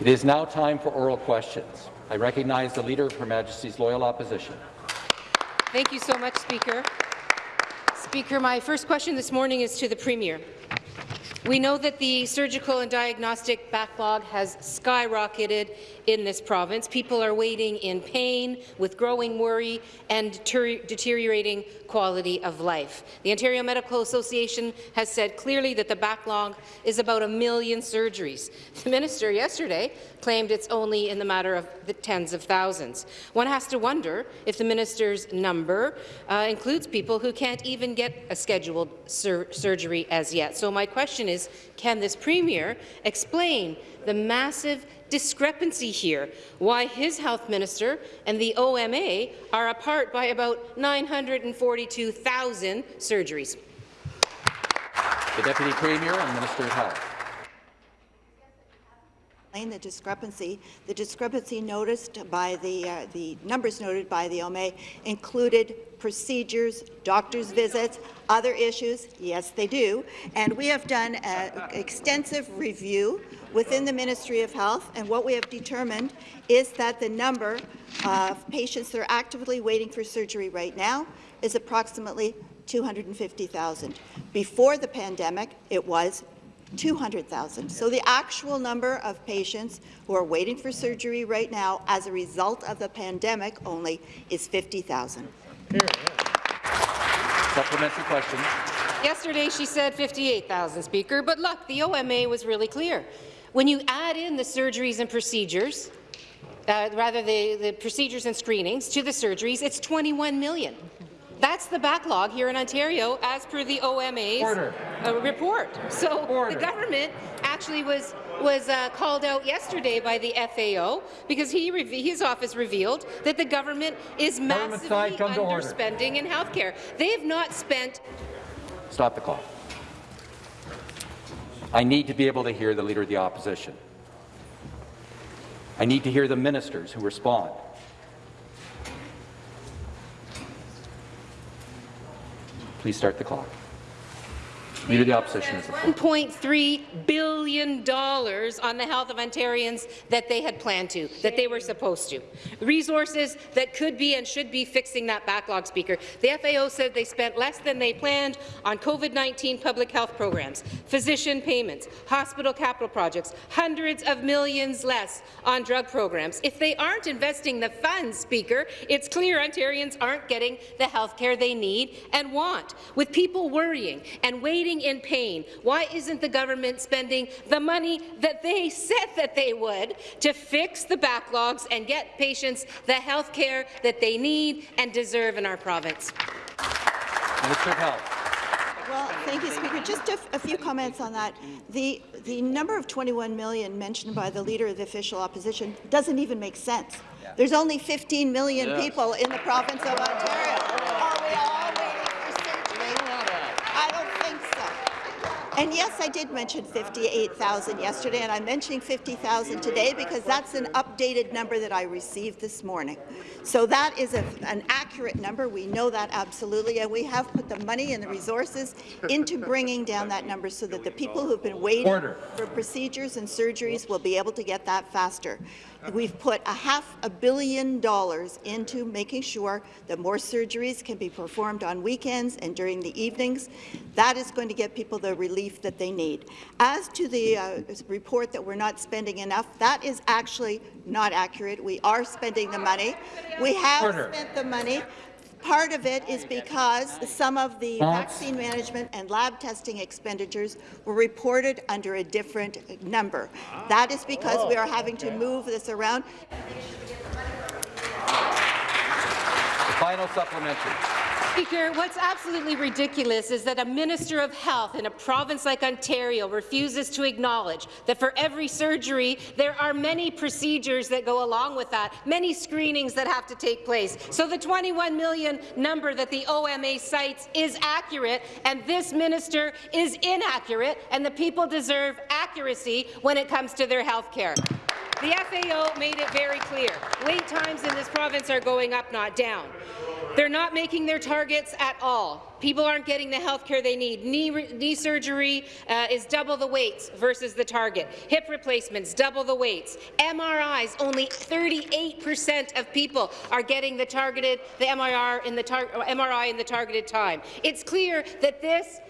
It is now time for oral questions. I recognize the Leader of Her Majesty's Loyal Opposition. Thank you so much, Speaker. Speaker, my first question this morning is to the Premier. We know that the surgical and diagnostic backlog has skyrocketed in this province. People are waiting in pain, with growing worry and deteriorating quality of life. The Ontario Medical Association has said clearly that the backlog is about a million surgeries. The minister yesterday claimed it's only in the matter of the tens of thousands. One has to wonder if the minister's number uh, includes people who can't even get a scheduled sur surgery as yet. So my question is, can this premier explain the massive discrepancy here, why his health minister and the OMA are apart by about 942,000 surgeries. The Deputy Premier and Minister of Health the discrepancy. The discrepancy noticed by the, uh, the numbers noted by the OMA included procedures, doctor's visits, other issues. Yes, they do. And we have done an extensive review within the Ministry of Health, and what we have determined is that the number of patients that are actively waiting for surgery right now is approximately 250,000. Before the pandemic, it was 200,000. So the actual number of patients who are waiting for surgery right now as a result of the pandemic only is 50,000. Supplementary question. Yesterday she said 58,000, Speaker, but look, the OMA was really clear. When you add in the surgeries and procedures, uh, rather the, the procedures and screenings to the surgeries, it's 21 million. That's the backlog here in Ontario, as per the OMA's uh, report. So Order. the government actually was was uh, called out yesterday by the FAO because he his office revealed that the government is massively underspending in health care. They have not spent. Stop the clock. I need to be able to hear the Leader of the Opposition. I need to hear the ministers who respond. Please start the clock. Leader of the Opposition is $1.3 billion on the health of Ontarians that they had planned to, that they were supposed to. Resources that could be and should be fixing that backlog, Speaker. The FAO said they spent less than they planned on COVID-19 public health programs, physician payments, hospital capital projects, hundreds of millions less on drug programs. If they aren't investing the funds, Speaker, it's clear Ontarians aren't getting the health care they need and want. With people worrying and waiting in pain. Why isn't the government spending the money that they said that they would to fix the backlogs and get patients the health care that they need and deserve in our province? Minister of Health. Well, thank you, Speaker. Just a, a, few comments on that. The, the number of 21 million mentioned by the Leader of the Official Opposition doesn't even make sense. There's only 15 million yes. people in the province of Ontario. And yes, I did mention 58,000 yesterday, and I'm mentioning 50,000 today because that's an updated number that I received this morning. So that is a, an accurate number. We know that absolutely, and we have put the money and the resources into bringing down that number so that the people who've been waiting Order. for procedures and surgeries will be able to get that faster. We've put a half a billion dollars into making sure that more surgeries can be performed on weekends and during the evenings. That is going to get people the relief that they need. As to the uh, report that we're not spending enough, that is actually not accurate. We are spending the money. We have Order. spent the money. Part of it is because some of the vaccine management and lab testing expenditures were reported under a different number. That is because we are having to move this around. The final supplementary. Speaker, what's absolutely ridiculous is that a Minister of Health in a province like Ontario refuses to acknowledge that for every surgery, there are many procedures that go along with that, many screenings that have to take place. So the 21 million number that the OMA cites is accurate, and this minister is inaccurate, and the people deserve accuracy when it comes to their health care. The FAO made it very clear. Wait times in this province are going up, not down. They're not making their targets at all. People aren't getting the health care they need. Knee, knee surgery uh, is double the waits versus the target. Hip replacements, double the waits. MRIs, only 38% of people are getting the targeted, the MRI in the, MRI in the targeted time. It's clear that this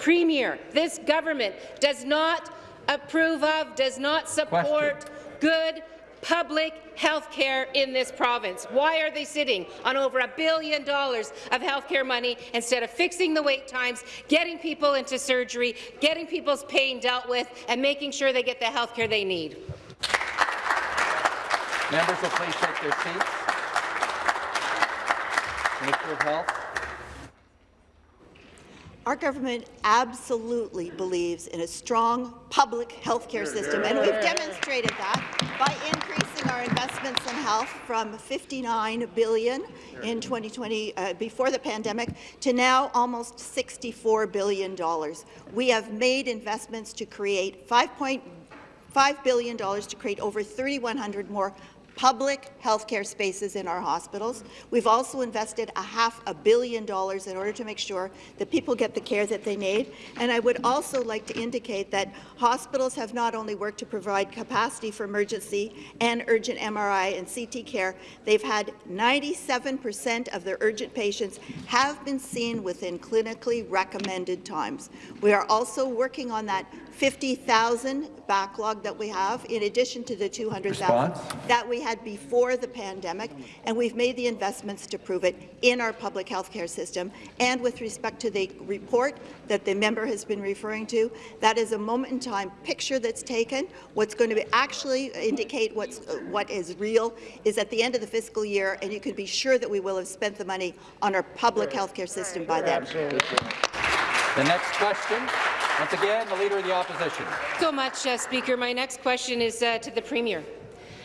Premier, this government does not approve of, does not support Question. good public health care in this province. Why are they sitting on over a billion dollars of health care money instead of fixing the wait times, getting people into surgery, getting people's pain dealt with, and making sure they get the health care they need? Members will please take their seats. Minister of Health. Our government absolutely believes in a strong public health care system, and we've demonstrated that by increasing our investments in health from 59 billion in 2020 uh, before the pandemic to now almost 64 billion dollars. We have made investments to create 5.5 billion dollars to create over 3,100 more public healthcare spaces in our hospitals. We've also invested a half a billion dollars in order to make sure that people get the care that they need. And I would also like to indicate that hospitals have not only worked to provide capacity for emergency and urgent MRI and CT care, they've had 97% of their urgent patients have been seen within clinically recommended times. We are also working on that 50,000 backlog that we have, in addition to the 200,000 that we had before the pandemic, and we've made the investments to prove it in our public health care system. And with respect to the report that the member has been referring to, that is a moment-in-time picture that's taken. What's going to actually indicate what's, uh, what is real is at the end of the fiscal year, and you can be sure that we will have spent the money on our public health care system by then. The next question, once again, the Leader of the Opposition. So much, uh, Speaker. My next question is uh, to the Premier.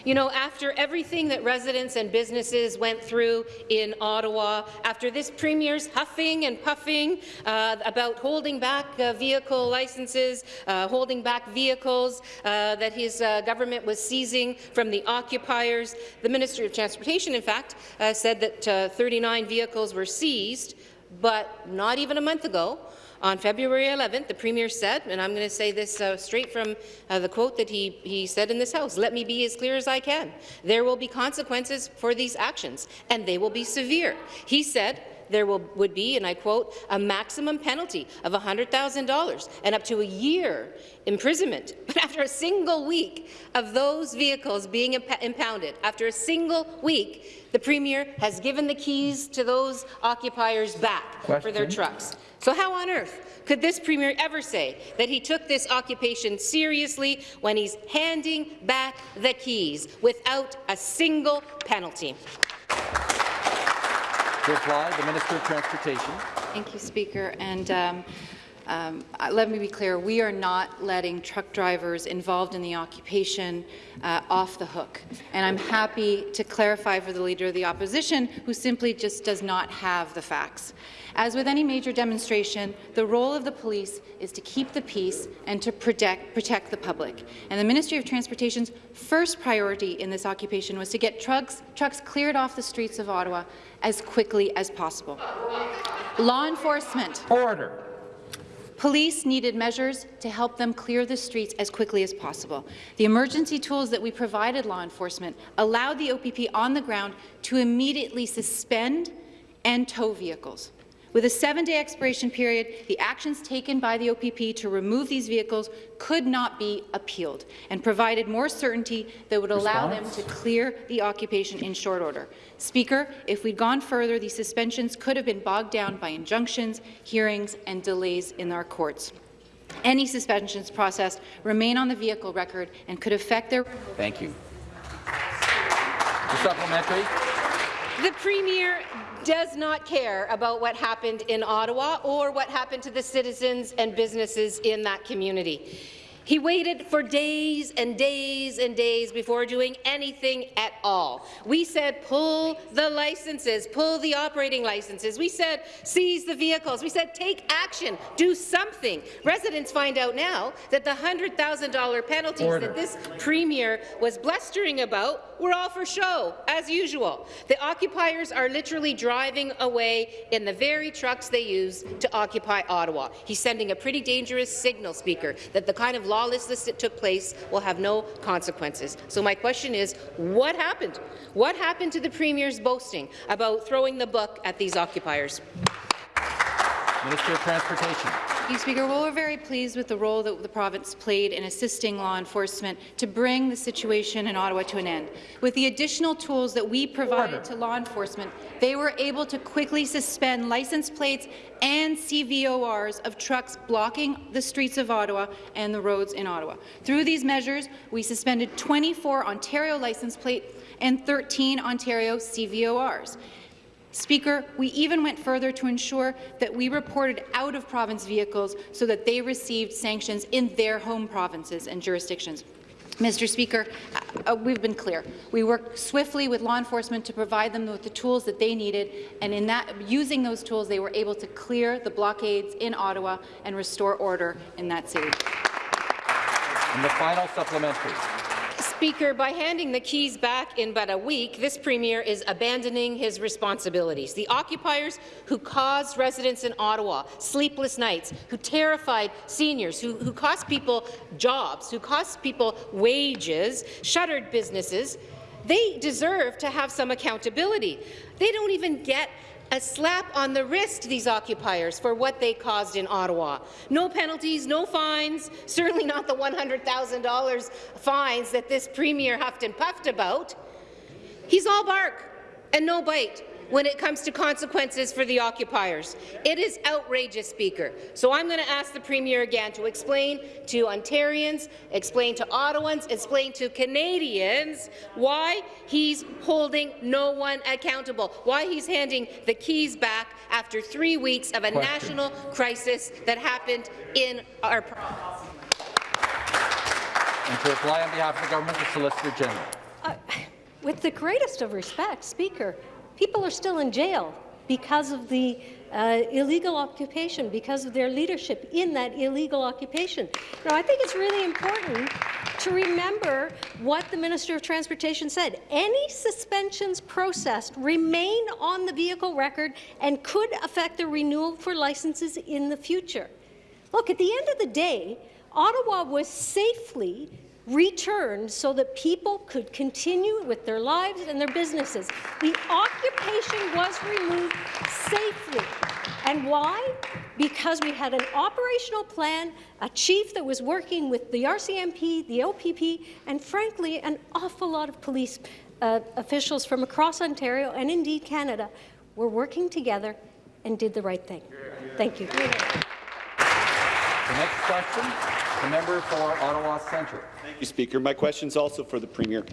You know, after everything that residents and businesses went through in Ottawa, after this Premier's huffing and puffing uh, about holding back uh, vehicle licenses, uh, holding back vehicles uh, that his uh, government was seizing from the occupiers, the Ministry of Transportation, in fact, uh, said that 39 vehicles were seized, but not even a month ago, on February 11th, the Premier said, and I'm going to say this uh, straight from uh, the quote that he, he said in this House, let me be as clear as I can. There will be consequences for these actions, and they will be severe. He said, there will, would be, and I quote, a maximum penalty of $100,000 and up to a year imprisonment. But after a single week of those vehicles being imp impounded, after a single week, the Premier has given the keys to those occupiers back Question. for their trucks. So how on earth could this Premier ever say that he took this occupation seriously when he's handing back the keys without a single penalty? To reply, the Minister of Transportation. Thank you, Speaker. And um, um, let me be clear, we are not letting truck drivers involved in the occupation uh, off the hook. And I'm happy to clarify for the Leader of the Opposition, who simply just does not have the facts. As with any major demonstration, the role of the police is to keep the peace and to protect, protect the public. And the Ministry of Transportation's first priority in this occupation was to get trucks, trucks cleared off the streets of Ottawa as quickly as possible. Law enforcement. Order. Police needed measures to help them clear the streets as quickly as possible. The emergency tools that we provided law enforcement allowed the OPP on the ground to immediately suspend and tow vehicles. With a seven-day expiration period, the actions taken by the OPP to remove these vehicles could not be appealed and provided more certainty that would allow Response? them to clear the occupation in short order. Speaker, if we'd gone further, these suspensions could have been bogged down by injunctions, hearings and delays in our courts. Any suspensions processed remain on the vehicle record and could affect their— Thank you. The supplementary. The Premier does not care about what happened in Ottawa or what happened to the citizens and businesses in that community. He waited for days and days and days before doing anything at all. We said pull the licenses, pull the operating licenses. We said seize the vehicles. We said take action, do something. Residents find out now that the $100,000 penalties Order. that this premier was blustering about were all for show, as usual. The occupiers are literally driving away in the very trucks they use to occupy Ottawa. He's sending a pretty dangerous signal, Speaker, that the kind of lawlessness that took place will have no consequences. So my question is, what happened? What happened to the Premier's boasting about throwing the book at these occupiers? Minister of Transportation. Thank you, Speaker. Well, we're very pleased with the role that the province played in assisting law enforcement to bring the situation in Ottawa to an end. With the additional tools that we provided Order. to law enforcement, they were able to quickly suspend license plates and CVORs of trucks blocking the streets of Ottawa and the roads in Ottawa. Through these measures, we suspended 24 Ontario license plates and 13 Ontario CVORs. Speaker, we even went further to ensure that we reported out-of-province vehicles so that they received sanctions in their home provinces and jurisdictions. Mr. Speaker, uh, uh, we've been clear. We worked swiftly with law enforcement to provide them with the tools that they needed, and in that, using those tools, they were able to clear the blockades in Ottawa and restore order in that city. And the final supplementary. Speaker, by handing the keys back in but a week, this Premier is abandoning his responsibilities. The occupiers who caused residents in Ottawa sleepless nights, who terrified seniors, who, who cost people jobs, who cost people wages, shuttered businesses, they deserve to have some accountability. They don't even get a slap on the wrist, these occupiers, for what they caused in Ottawa. No penalties, no fines, certainly not the $100,000 fines that this Premier huffed and puffed about. He's all bark and no bite when it comes to consequences for the occupiers. It is outrageous, Speaker. So I'm going to ask the Premier again to explain to Ontarians, explain to Ottawans, explain to Canadians why he's holding no one accountable, why he's handing the keys back after three weeks of a Question. national crisis that happened in our province. And to reply on behalf of the government, the Solicitor General. Uh, With the greatest of respect, Speaker, people are still in jail because of the uh, illegal occupation, because of their leadership in that illegal occupation. Now, I think it's really important to remember what the Minister of Transportation said. Any suspensions processed remain on the vehicle record and could affect the renewal for licenses in the future. Look, at the end of the day, Ottawa was safely returned so that people could continue with their lives and their businesses. The occupation was removed safely. And why? Because we had an operational plan, a chief that was working with the RCMP, the OPP, and frankly, an awful lot of police uh, officials from across Ontario and indeed Canada were working together and did the right thing. Thank you. The next question, the member for Ottawa Centre. You, Speaker. My question is also for the Premier.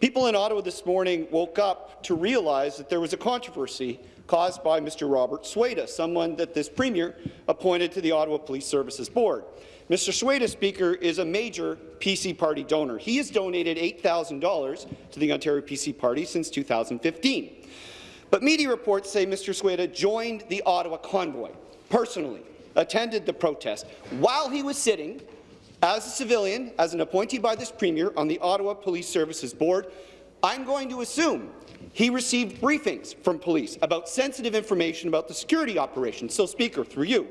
People in Ottawa this morning woke up to realize that there was a controversy caused by Mr. Robert Sueda, someone that this Premier appointed to the Ottawa Police Services Board. Mr. Sueda, Speaker, is a major PC Party donor. He has donated $8,000 to the Ontario PC Party since 2015. But media reports say Mr. Sueda joined the Ottawa convoy personally, attended the protest, while he was sitting as a civilian, as an appointee by this Premier on the Ottawa Police Services Board. I'm going to assume he received briefings from police about sensitive information about the security operation. So, Speaker, through you,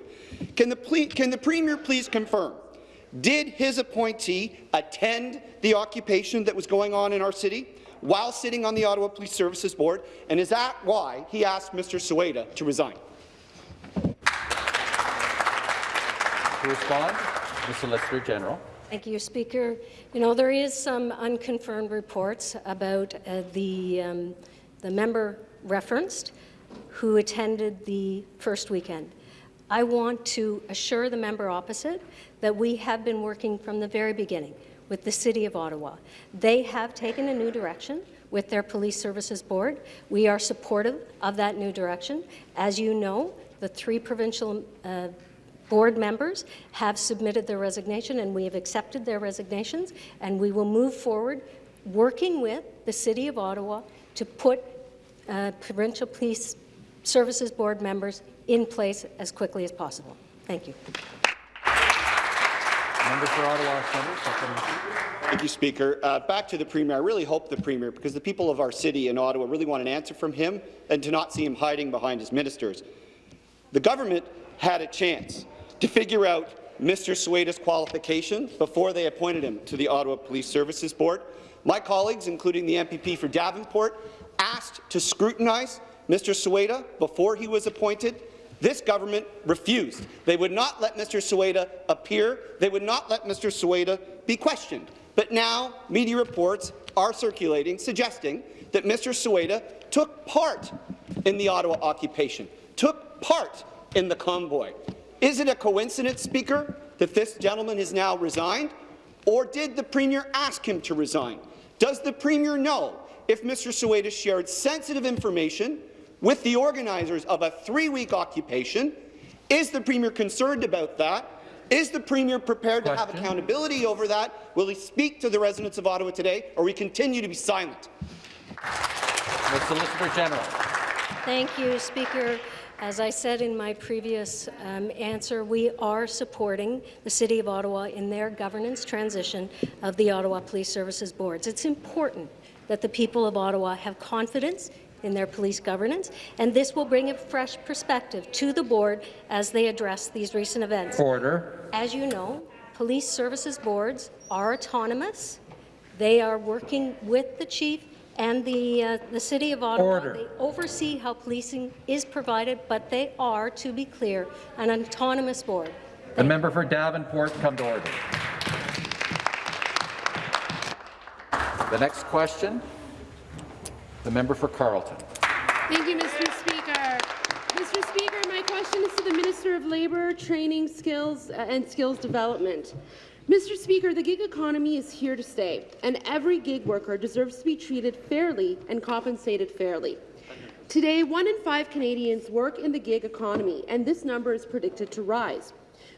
can the, can the Premier please confirm did his appointee attend the occupation that was going on in our city while sitting on the Ottawa Police Services Board, and is that why he asked Mr. Sueda to resign? To respond, the Solicitor General. Thank you, Speaker. You know, there is some unconfirmed reports about uh, the, um, the member referenced who attended the first weekend. I want to assure the member opposite that we have been working from the very beginning with the City of Ottawa. They have taken a new direction with their Police Services Board. We are supportive of that new direction. As you know, the three provincial uh, board members have submitted their resignation, and we have accepted their resignations, and we will move forward working with the City of Ottawa to put uh, provincial police services board members in place as quickly as possible. Thank you. Member for Ottawa Centre. Thank you, Speaker. Uh, back to the Premier. I really hope the Premier, because the people of our city in Ottawa really want an answer from him and to not see him hiding behind his ministers. The government had a chance to figure out Mr. Sueda's qualifications before they appointed him to the Ottawa Police Services Board. My colleagues, including the MPP for Davenport, asked to scrutinize Mr. Sueda before he was appointed. This government refused. They would not let Mr. Sueda appear. They would not let Mr. Sueda be questioned. But now media reports are circulating suggesting that Mr. Sueda took part in the Ottawa occupation, took part in the convoy. Is it a coincidence, Speaker, that this gentleman has now resigned? Or did the Premier ask him to resign? Does the Premier know if Mr. Sueda shared sensitive information with the organizers of a three-week occupation? Is the Premier concerned about that? Is the Premier prepared Question. to have accountability over that? Will he speak to the residents of Ottawa today, or will we continue to be silent? The Solicitor General. Thank you, Speaker. As I said in my previous um, answer, we are supporting the City of Ottawa in their governance transition of the Ottawa Police Services Boards. It's important that the people of Ottawa have confidence in their police governance, and this will bring a fresh perspective to the board as they address these recent events. Order. As you know, police services boards are autonomous. They are working with the chief and the, uh, the City of Ottawa. Order. They oversee how policing is provided, but they are, to be clear, an autonomous board. The member for Davenport come to order. The next question, the member for Carleton. Thank you, Mr. Speaker. Mr. Speaker, my question is to the Minister of Labour, Training, Skills uh, and Skills Development. Mr. Speaker, the gig economy is here to stay, and every gig worker deserves to be treated fairly and compensated fairly. Today, one in five Canadians work in the gig economy, and this number is predicted to rise.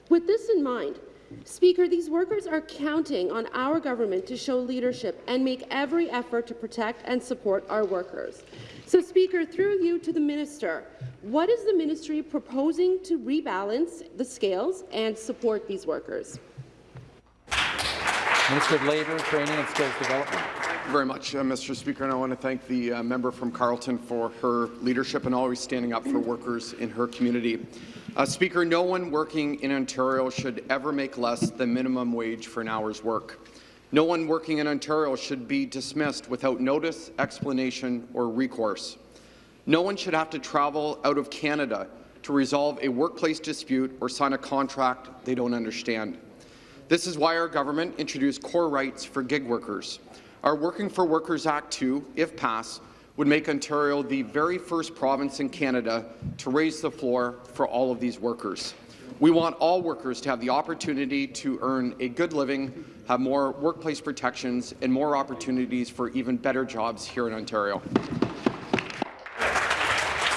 With this in mind, Speaker, these workers are counting on our government to show leadership and make every effort to protect and support our workers. So, Speaker, through you to the minister, what is the ministry proposing to rebalance the scales and support these workers? Minister of Labour, Training and Skills Development. very much, uh, Mr. Speaker, and I want to thank the uh, member from Carleton for her leadership and always standing up for workers in her community. Uh, Speaker, no one working in Ontario should ever make less than minimum wage for an hour's work. No one working in Ontario should be dismissed without notice, explanation, or recourse. No one should have to travel out of Canada to resolve a workplace dispute or sign a contract they don't understand. This is why our government introduced core rights for gig workers. Our Working for Workers Act 2, if passed, would make Ontario the very first province in Canada to raise the floor for all of these workers. We want all workers to have the opportunity to earn a good living, have more workplace protections, and more opportunities for even better jobs here in Ontario.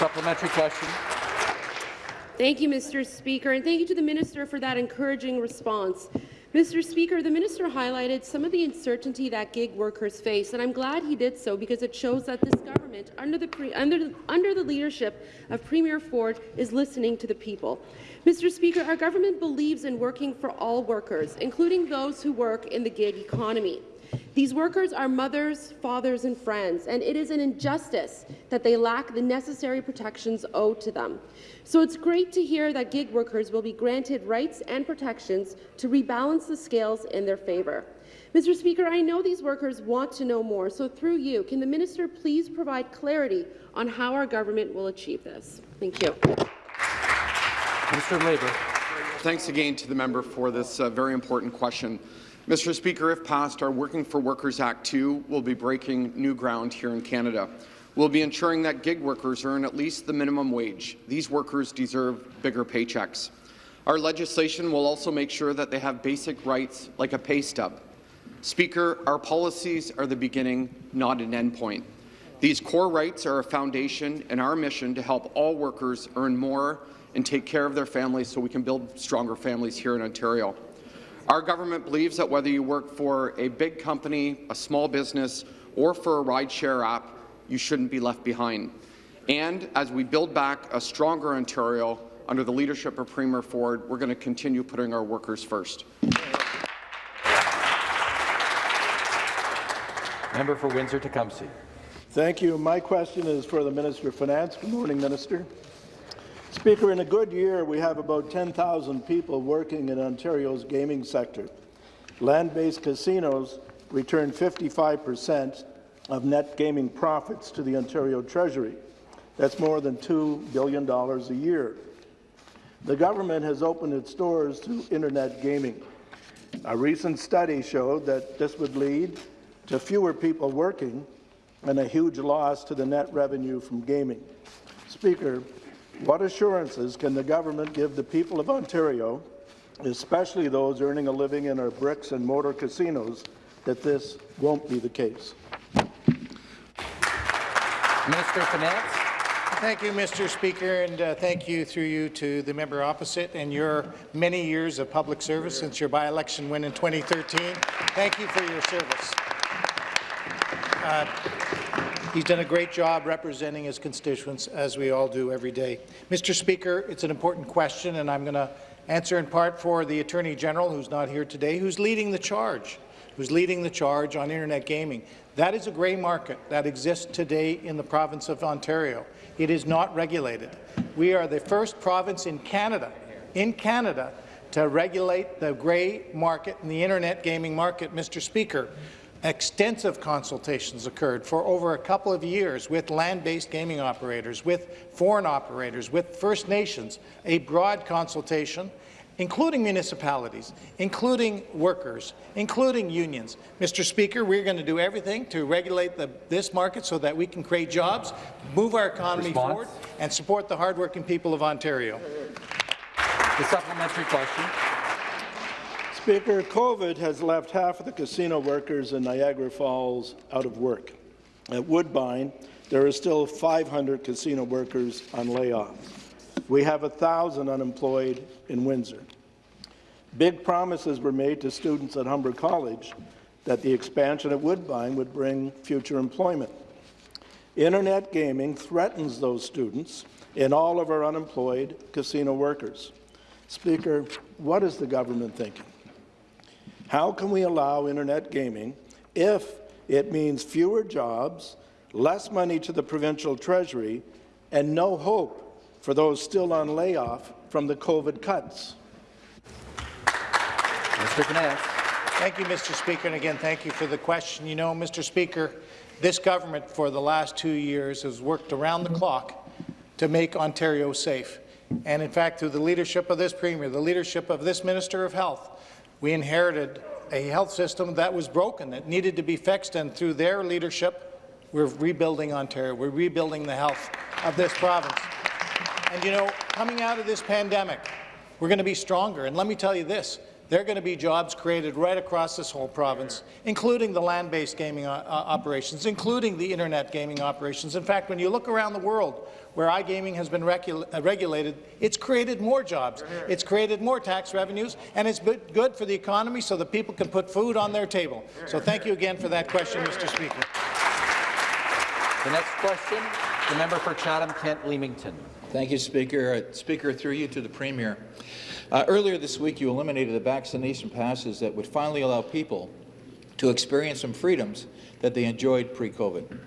Supplementary question. Thank you, Mr. Speaker, and thank you to the minister for that encouraging response. Mr. Speaker, the minister highlighted some of the uncertainty that gig workers face, and I'm glad he did so because it shows that this government, under the, pre under the, under the leadership of Premier Ford, is listening to the people. Mr. Speaker, our government believes in working for all workers, including those who work in the gig economy. These workers are mothers, fathers, and friends, and it is an injustice that they lack the necessary protections owed to them. So it's great to hear that gig workers will be granted rights and protections to rebalance the scales in their favour. Mr. Speaker, I know these workers want to know more, so through you, can the minister please provide clarity on how our government will achieve this? Thank you. Mr. of Labour. Thanks again to the member for this uh, very important question. Mr. Speaker, if passed, our Working for Workers Act 2 will be breaking new ground here in Canada. We'll be ensuring that gig workers earn at least the minimum wage. These workers deserve bigger paychecks. Our legislation will also make sure that they have basic rights like a pay stub. Speaker, our policies are the beginning, not an endpoint. These core rights are a foundation in our mission to help all workers earn more and take care of their families so we can build stronger families here in Ontario. Our government believes that whether you work for a big company, a small business, or for a rideshare app, you shouldn't be left behind. And as we build back a stronger Ontario under the leadership of Premier Ford, we're going to continue putting our workers first. Member for Windsor-Tecumseh. Thank you. My question is for the Minister of Finance. Good morning, Minister. Speaker, in a good year, we have about 10,000 people working in Ontario's gaming sector. Land-based casinos return 55 per cent of net gaming profits to the Ontario Treasury. That's more than $2 billion a year. The government has opened its doors to internet gaming. A recent study showed that this would lead to fewer people working and a huge loss to the net revenue from gaming. Speaker, what assurances can the government give the people of Ontario, especially those earning a living in our bricks and mortar casinos, that this won't be the case? Minister of Finance. Thank you, Mr. Speaker, and uh, thank you through you to the member opposite and your many years of public service since your by-election win in 2013. Thank you for your service. Uh, he's done a great job representing his constituents, as we all do every day. Mr. Speaker, it's an important question, and I'm going to answer in part for the Attorney General, who's not here today, who's leading the charge, who's leading the charge on internet gaming. That is a grey market that exists today in the province of Ontario. It is not regulated. We are the first province in Canada, in Canada, to regulate the grey market and the internet gaming market, Mr. Speaker. Extensive consultations occurred for over a couple of years with land-based gaming operators, with foreign operators, with First Nations, a broad consultation, including municipalities, including workers, including unions. Mr. Speaker, we're going to do everything to regulate the, this market so that we can create jobs, move our economy Response? forward, and support the hardworking people of Ontario. The supplementary question. Speaker, COVID has left half of the casino workers in Niagara Falls out of work. At Woodbine, there are still 500 casino workers on layoff. We have 1,000 unemployed in Windsor. Big promises were made to students at Humber College that the expansion at Woodbine would bring future employment. Internet gaming threatens those students and all of our unemployed casino workers. Speaker, what is the government thinking? How can we allow internet gaming if it means fewer jobs, less money to the provincial treasury, and no hope for those still on layoff from the COVID cuts? Minister of Thank you, Mr. Speaker, and again, thank you for the question. You know, Mr. Speaker, this government for the last two years has worked around the clock to make Ontario safe. And in fact, through the leadership of this Premier, the leadership of this Minister of Health, we inherited a health system that was broken, that needed to be fixed, and through their leadership, we're rebuilding Ontario. We're rebuilding the health of this province. And you know, coming out of this pandemic, we're going to be stronger. And let me tell you this, there are going to be jobs created right across this whole province, including the land-based gaming uh, operations, including the internet gaming operations. In fact, when you look around the world where iGaming has been regu uh, regulated, it's created more jobs, it's created more tax revenues, and it's good for the economy so that people can put food on their table. So thank you again for that question, Mr. Speaker. The next question, the member for Chatham-Kent-Leamington. Thank you, Speaker. Uh, Speaker, through you to the Premier. Uh, earlier this week, you eliminated the vaccination passes that would finally allow people to experience some freedoms that they enjoyed pre-COVID.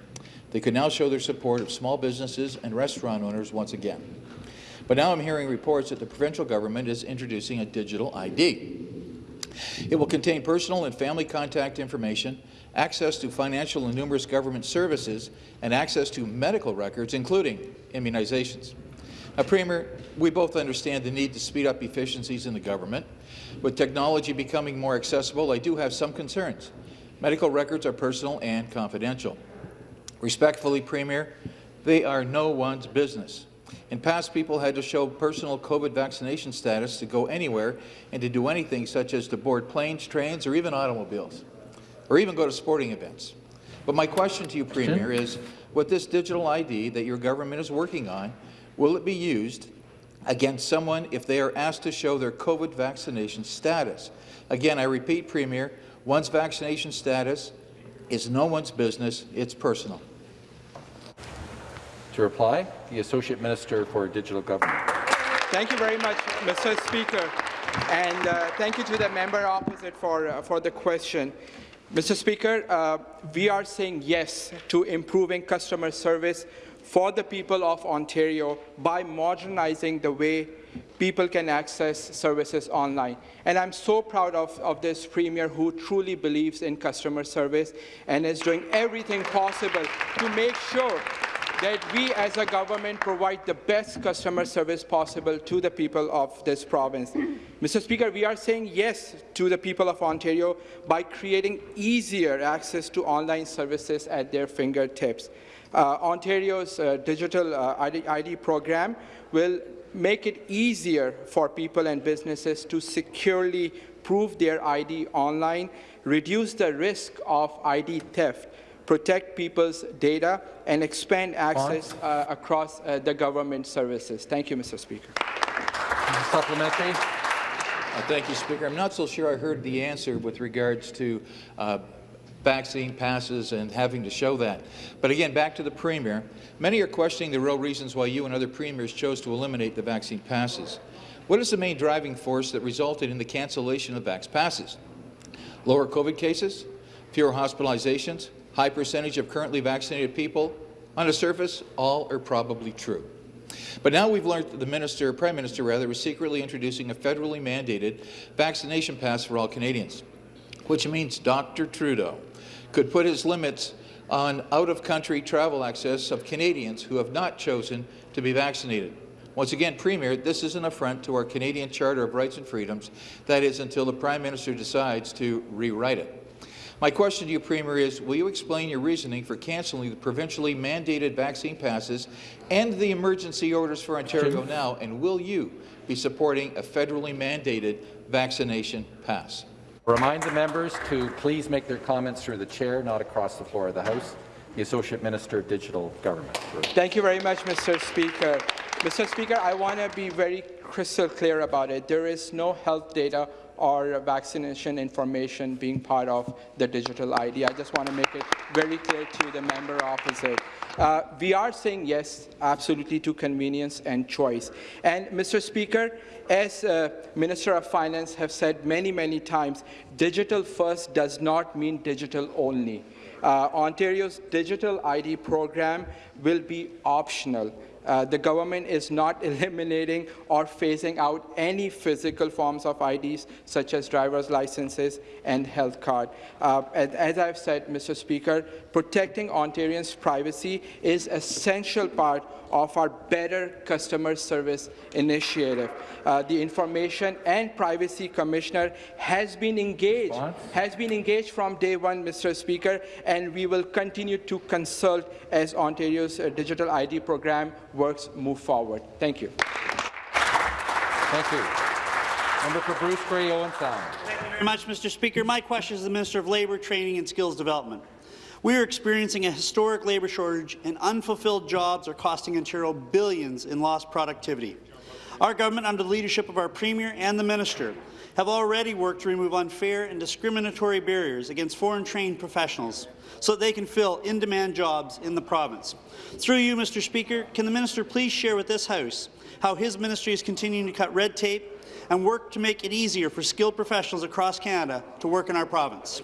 They could now show their support of small businesses and restaurant owners once again. But now I'm hearing reports that the provincial government is introducing a digital ID. It will contain personal and family contact information, access to financial and numerous government services, and access to medical records, including immunizations. Now, Premier, we both understand the need to speed up efficiencies in the government. With technology becoming more accessible, I do have some concerns. Medical records are personal and confidential. Respectfully, Premier, they are no one's business. In past, people had to show personal COVID vaccination status to go anywhere and to do anything such as to board planes, trains, or even automobiles, or even go to sporting events. But my question to you, Premier, is with this digital ID that your government is working on, will it be used against someone if they are asked to show their COVID vaccination status? Again, I repeat, Premier, one's vaccination status is no one's business, it's personal. To reply, the Associate Minister for Digital Government. Thank you very much, Mr. Speaker, and uh, thank you to the member opposite for, uh, for the question. Mr. Speaker, uh, we are saying yes to improving customer service for the people of Ontario by modernizing the way people can access services online. And I'm so proud of, of this Premier who truly believes in customer service and is doing everything possible to make sure that we as a government provide the best customer service possible to the people of this province. Mr. Speaker, we are saying yes to the people of Ontario by creating easier access to online services at their fingertips. Uh, Ontario's uh, digital uh, ID, ID program will make it easier for people and businesses to securely prove their ID online, reduce the risk of ID theft, protect people's data, and expand access uh, across uh, the government services. Thank you, Mr. Speaker. Supplementary. Uh, thank you, Speaker. I'm not so sure I heard the answer with regards to uh, vaccine passes and having to show that. But again, back to the Premier. Many are questioning the real reasons why you and other premiers chose to eliminate the vaccine passes. What is the main driving force that resulted in the cancellation of vax passes? Lower COVID cases? Fewer hospitalizations? High percentage of currently vaccinated people? On the surface, all are probably true. But now we've learned that the minister, Prime Minister rather, was secretly introducing a federally mandated vaccination pass for all Canadians, which means Dr. Trudeau could put his limits on out-of-country travel access of Canadians who have not chosen to be vaccinated. Once again, Premier, this is an affront to our Canadian Charter of Rights and Freedoms, that is, until the Prime Minister decides to rewrite it. My question to you, Premier, is will you explain your reasoning for cancelling the provincially mandated vaccine passes and the emergency orders for Ontario now, and will you be supporting a federally mandated vaccination pass? Remind the members to please make their comments through the chair, not across the floor of the House. The Associate Minister of Digital Government. Thank you very much, Mr. Speaker. Mr. Speaker, I want to be very crystal clear about it. There is no health data or vaccination information being part of the digital ID. I just want to make it very clear to the member opposite. Uh, we are saying yes, absolutely, to convenience and choice. And, Mr. Speaker, as uh, Minister of Finance have said many, many times, digital first does not mean digital only. Uh, Ontario's digital ID program will be optional. Uh, the government is not eliminating or phasing out any physical forms of IDs, such as driver's licenses and health card. Uh, as I've said, Mr. Speaker, protecting Ontarians' privacy is essential part of our Better Customer Service initiative. Uh, the Information and Privacy Commissioner has been engaged, has been engaged from day one, Mr. Speaker, and we will continue to consult as Ontario's uh, digital ID program works move forward. Thank you. Thank you. Member for Bruce Grey, Owen Sound. Thank you very much, Mr. Speaker. My question is to the Minister of Labour, Training and Skills Development. We are experiencing a historic labour shortage, and unfulfilled jobs are costing Ontario billions in lost productivity. Our government, under the leadership of our Premier and the Minister, have already worked to remove unfair and discriminatory barriers against foreign-trained professionals so that they can fill in-demand jobs in the province. Through you, Mr. Speaker, can the minister please share with this House how his ministry is continuing to cut red tape and work to make it easier for skilled professionals across Canada to work in our province?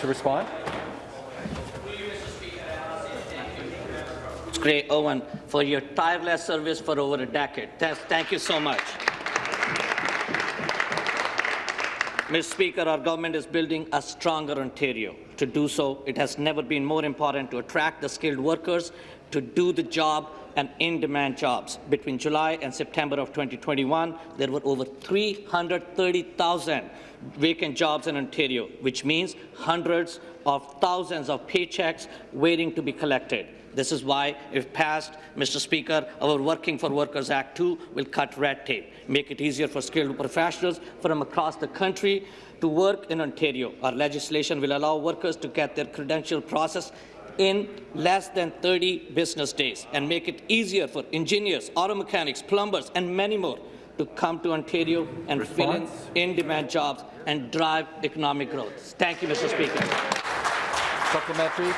To respond? Grey Owen for your tireless service for over a decade. Thank you so much. Mr. Speaker, our government is building a stronger Ontario. To do so, it has never been more important to attract the skilled workers to do the job and in-demand jobs. Between July and September of 2021, there were over 330,000 vacant jobs in Ontario, which means hundreds of thousands of paychecks waiting to be collected. This is why, if passed, Mr. Speaker, our Working for Workers Act 2 will cut red tape, make it easier for skilled professionals from across the country to work in Ontario. Our legislation will allow workers to get their credential process in less than 30 business days and make it easier for engineers, auto mechanics, plumbers, and many more to come to Ontario and Response? fill in in-demand jobs and drive economic growth. Thank you, Mr. Speaker. Supplementary.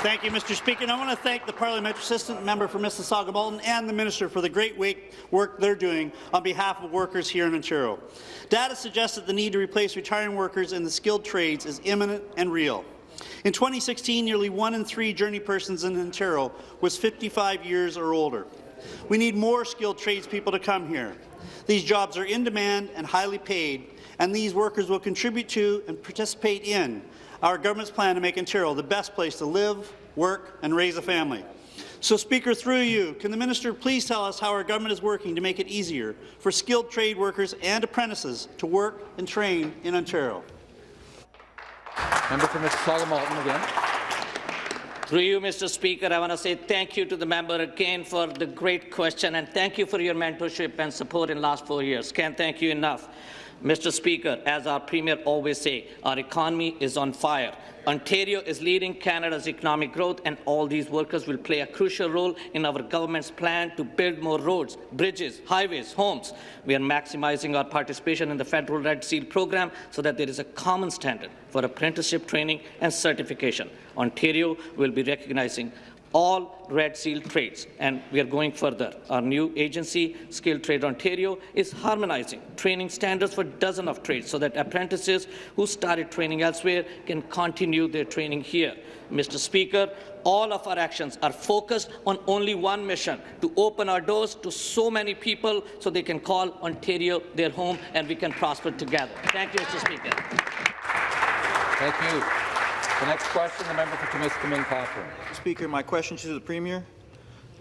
Thank you, Mr. Speaker. And I want to thank the Parliamentary Assistant Member for Mississauga Malton and the Minister for the great work they're doing on behalf of workers here in Ontario. Data suggests that the need to replace retiring workers in the skilled trades is imminent and real. In 2016, nearly one in three journey persons in Ontario was 55 years or older. We need more skilled tradespeople to come here. These jobs are in demand and highly paid, and these workers will contribute to and participate in our government's plan to make Ontario the best place to live, work and raise a family. So, Speaker, through you, can the minister please tell us how our government is working to make it easier for skilled trade workers and apprentices to work and train in Ontario? Member for Mississauga Malton again. Through you, Mr. Speaker, I want to say thank you to the member again for the great question and thank you for your mentorship and support in the last four years. Can't thank you enough. Mr. Speaker, as our Premier always say, our economy is on fire. Ontario is leading Canada's economic growth and all these workers will play a crucial role in our government's plan to build more roads, bridges, highways, homes. We are maximizing our participation in the federal Red Seal program so that there is a common standard for apprenticeship training and certification. Ontario will be recognizing all Red Seal trades, and we are going further. Our new agency, Skilled Trade Ontario, is harmonizing training standards for dozens of trades so that apprentices who started training elsewhere can continue their training here. Mr. Speaker, all of our actions are focused on only one mission, to open our doors to so many people so they can call Ontario their home and we can prosper together. Thank you, Mr. Speaker. Thank you. The next question, the member for Timiskaming Cochrane. Speaker, my question to the Premier.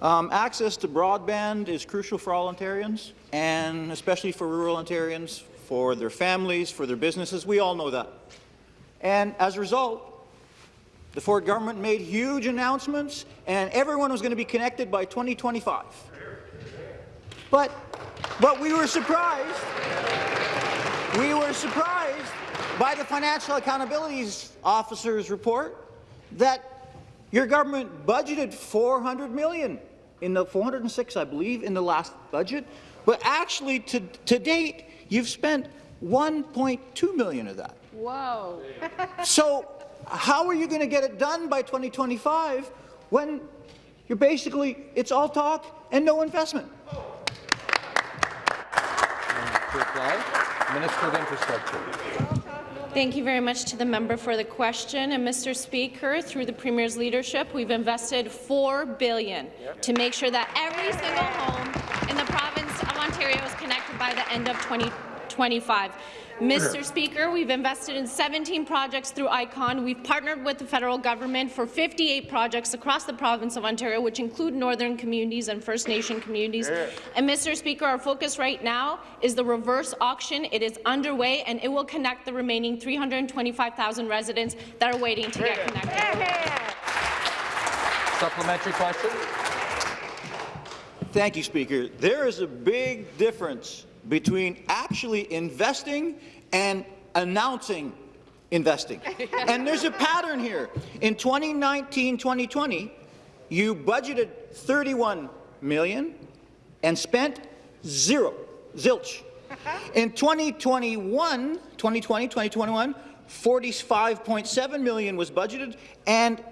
Um, access to broadband is crucial for all Ontarians, and especially for rural Ontarians, for their families, for their businesses. We all know that. And as a result, the Ford government made huge announcements, and everyone was going to be connected by 2025. But, but we were surprised. We were surprised by the Financial Accountability Officer's report that your government budgeted 400 million in the 406, I believe, in the last budget, but actually to, to date you've spent 1.2 million of that. Whoa. So how are you going to get it done by 2025 when you're basically it's all talk and no investment? To reply, Minister of Infrastructure. Thank you very much to the member for the question. And Mr. Speaker, through the Premier's leadership, we've invested 4 billion to make sure that every single home in the province of Ontario is connected by the end of 2025. Mr. Speaker, we've invested in 17 projects through ICON. We've partnered with the federal government for 58 projects across the province of Ontario, which include northern communities and First Nation communities. And Mr. Speaker, our focus right now is the reverse auction. It is underway, and it will connect the remaining 325,000 residents that are waiting to get connected. Supplementary question. Thank you, Speaker. There is a big difference between actually investing and announcing investing. and there's a pattern here. In 2019-2020, you budgeted 31 million and spent zero, zilch. In 2021, 2020, 2021, 45.7 million was budgeted and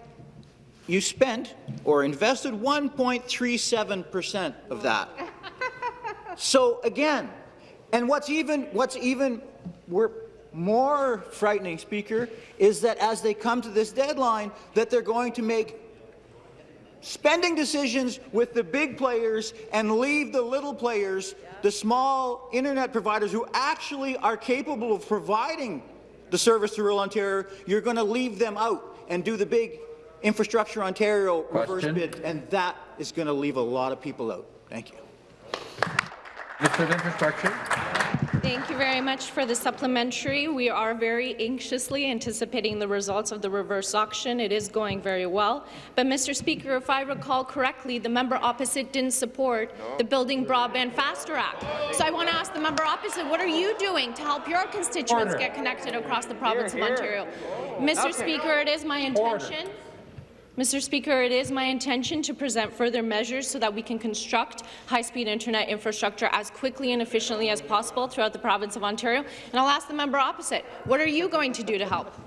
you spent or invested 1.37 percent of that. So again, and what's even what's even we're more frightening, Speaker, is that as they come to this deadline, that they're going to make spending decisions with the big players and leave the little players, the small internet providers who actually are capable of providing the service to rural Ontario, you're going to leave them out and do the big Infrastructure Ontario reverse bid, and that is going to leave a lot of people out. Thank you. Minister of Infrastructure. Thank you very much for the supplementary. We are very anxiously anticipating the results of the reverse auction. It is going very well. But, Mr. Speaker, if I recall correctly, the member opposite didn't support the Building Broadband Faster Act. So I want to ask the member opposite, what are you doing to help your constituents Order. get connected across the province Here, of. Ontario? Mr. Okay. Speaker, it is my intention Mr. Speaker, it is my intention to present further measures so that we can construct high-speed internet infrastructure as quickly and efficiently as possible throughout the province of Ontario. And I'll ask the member opposite, what are you going to do to help?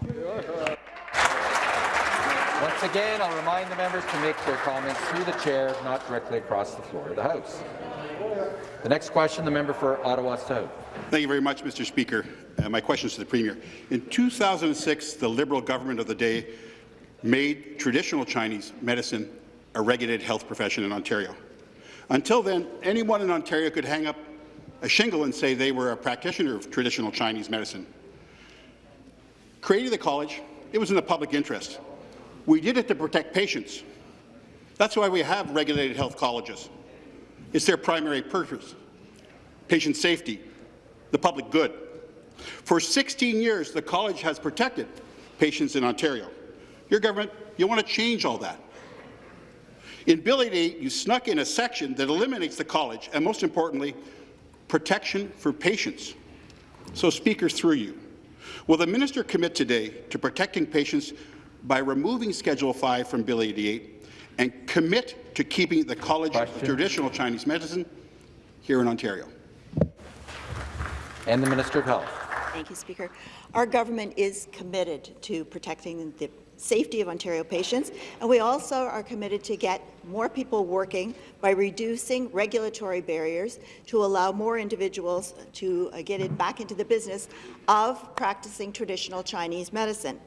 Once again, I'll remind the members to make their comments through the chair, not directly across the floor of the House. The next question, the member for Ottawa South. Thank you very much, Mr. Speaker. Uh, my question is to the Premier. In 2006, the Liberal government of the day made traditional Chinese medicine a regulated health profession in Ontario. Until then, anyone in Ontario could hang up a shingle and say they were a practitioner of traditional Chinese medicine. Creating the college, it was in the public interest. We did it to protect patients. That's why we have regulated health colleges. It's their primary purpose, patient safety, the public good. For 16 years, the college has protected patients in Ontario. Your government, you want to change all that. In Bill 88, you snuck in a section that eliminates the college and, most importantly, protection for patients. So, Speaker, through you, will the minister commit today to protecting patients by removing Schedule 5 from Bill 88 and commit to keeping the College of Traditional Chinese Medicine here in Ontario? And the Minister of Health. Thank you, Speaker. Our government is committed to protecting the safety of Ontario patients, and we also are committed to get more people working by reducing regulatory barriers to allow more individuals to uh, get it back into the business of practicing traditional Chinese medicine.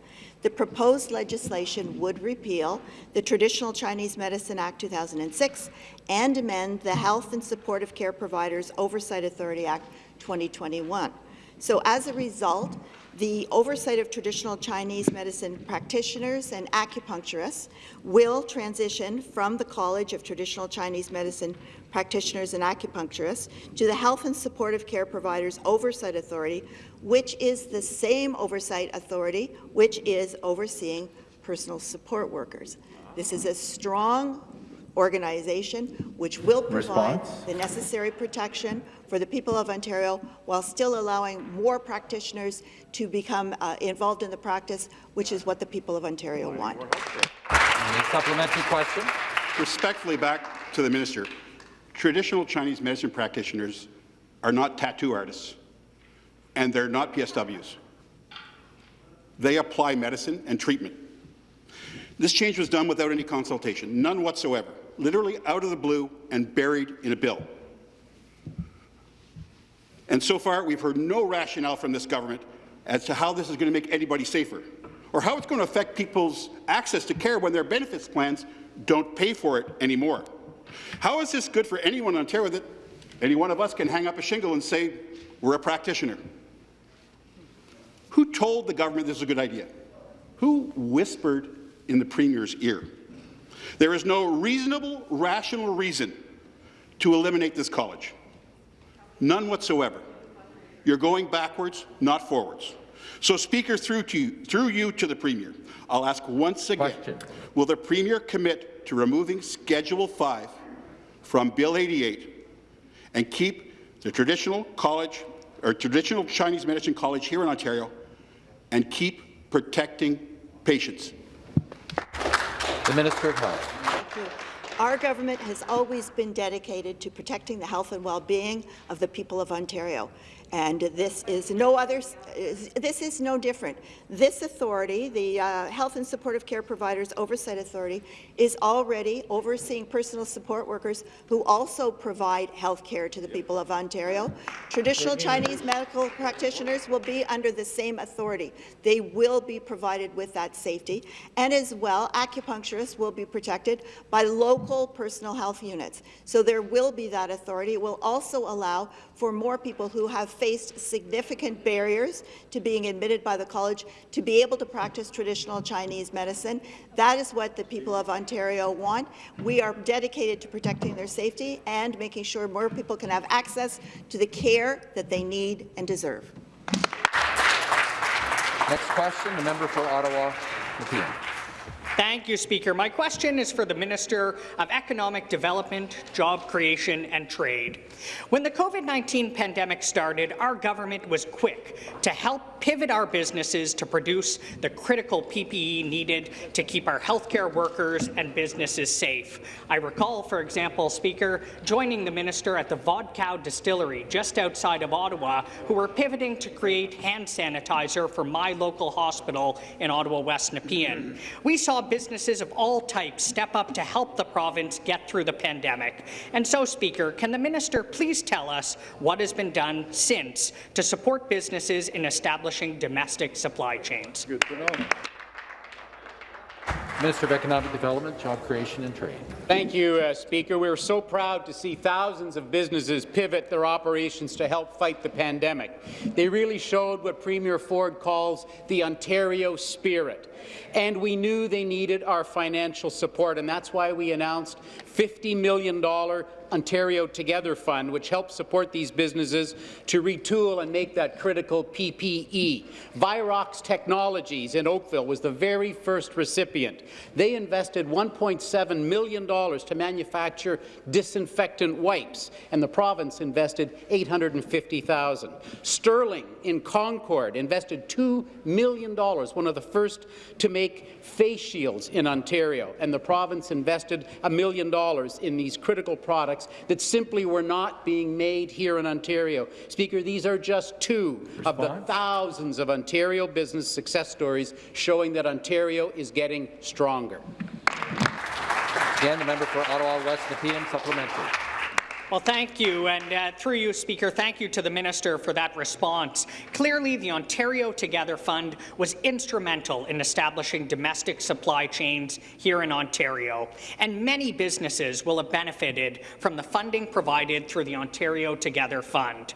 The proposed legislation would repeal the Traditional Chinese Medicine Act 2006 and amend the Health and Supportive Care Providers Oversight Authority Act 2021. So as a result, the oversight of traditional Chinese medicine practitioners and acupuncturists will transition from the College of Traditional Chinese Medicine Practitioners and Acupuncturists to the Health and Supportive Care Providers Oversight Authority, which is the same oversight authority which is overseeing personal support workers. This is a strong organization which will provide Response? the necessary protection for the people of Ontario while still allowing more practitioners to become uh, involved in the practice, which is what the people of Ontario want. Any supplementary question? Respectfully back to the minister. Traditional Chinese medicine practitioners are not tattoo artists, and they're not PSWs. They apply medicine and treatment. This change was done without any consultation, none whatsoever, literally out of the blue and buried in a bill. And so far, we've heard no rationale from this government as to how this is going to make anybody safer, or how it's going to affect people's access to care when their benefits plans don't pay for it anymore. How is this good for anyone in Ontario that any one of us can hang up a shingle and say, we're a practitioner? Who told the government this is a good idea? Who whispered in the Premier's ear? There is no reasonable, rational reason to eliminate this college. None whatsoever. You're going backwards, not forwards. So, Speaker, through, to you, through you to the Premier, I'll ask once again, will the Premier commit to removing Schedule 5 from Bill 88 and keep the traditional college or traditional Chinese medicine college here in Ontario and keep protecting patients? The Minister of Health. Our government has always been dedicated to protecting the health and well-being of the people of Ontario. And this is no other. This is no different. This authority, the uh, Health and Supportive Care Providers Oversight Authority, is already overseeing personal support workers who also provide health care to the people of Ontario. Traditional Chinese medical practitioners will be under the same authority. They will be provided with that safety, and as well, acupuncturists will be protected by local personal health units. So there will be that authority. It will also allow for more people who have faced significant barriers to being admitted by the college to be able to practice traditional Chinese medicine. That is what the people of Ontario want. We are dedicated to protecting their safety and making sure more people can have access to the care that they need and deserve. Next question, the member for Ottawa, Nepean. Thank you, Speaker. My question is for the Minister of Economic Development, Job Creation and Trade. When the COVID-19 pandemic started, our government was quick to help pivot our businesses to produce the critical PPE needed to keep our healthcare workers and businesses safe. I recall, for example, Speaker, joining the minister at the Vodkow Distillery just outside of Ottawa, who were pivoting to create hand sanitizer for my local hospital in Ottawa West Nepean. We saw businesses of all types step up to help the province get through the pandemic. And so, Speaker, can the minister please tell us what has been done since to support businesses in establishing domestic supply chains? Good to know. Minister of Economic Development, Job Creation and Trade. Thank you, uh, Speaker. We are so proud to see thousands of businesses pivot their operations to help fight the pandemic. They really showed what Premier Ford calls the Ontario spirit. And we knew they needed our financial support, and that's why we announced $50 million Ontario Together Fund, which helps support these businesses to retool and make that critical PPE. Virox Technologies in Oakville was the very first recipient. They invested $1.7 million to manufacture disinfectant wipes, and the province invested 850,000. Sterling in Concord invested $2 million, one of the first to make face shields in Ontario, and the province invested a million dollars in these critical products that simply were not being made here in Ontario. Speaker, these are just two Response? of the thousands of Ontario business success stories showing that Ontario is getting stronger. Again, the member for Ottawa West Nepean supplementary. Well, thank you, and uh, through you, Speaker, thank you to the minister for that response. Clearly, the Ontario Together Fund was instrumental in establishing domestic supply chains here in Ontario, and many businesses will have benefited from the funding provided through the Ontario Together Fund.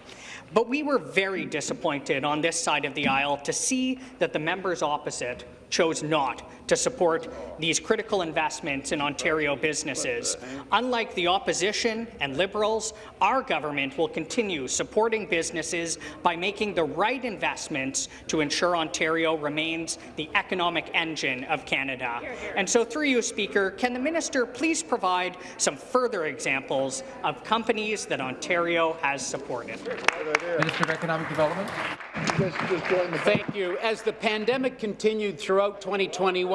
But we were very disappointed on this side of the aisle to see that the members opposite chose not to support these critical investments in Ontario businesses. Unlike the opposition and Liberals, our government will continue supporting businesses by making the right investments to ensure Ontario remains the economic engine of Canada. And so through you, Speaker, can the minister please provide some further examples of companies that Ontario has supported? Minister of Economic Development. Thank you. As the pandemic continued throughout 2021,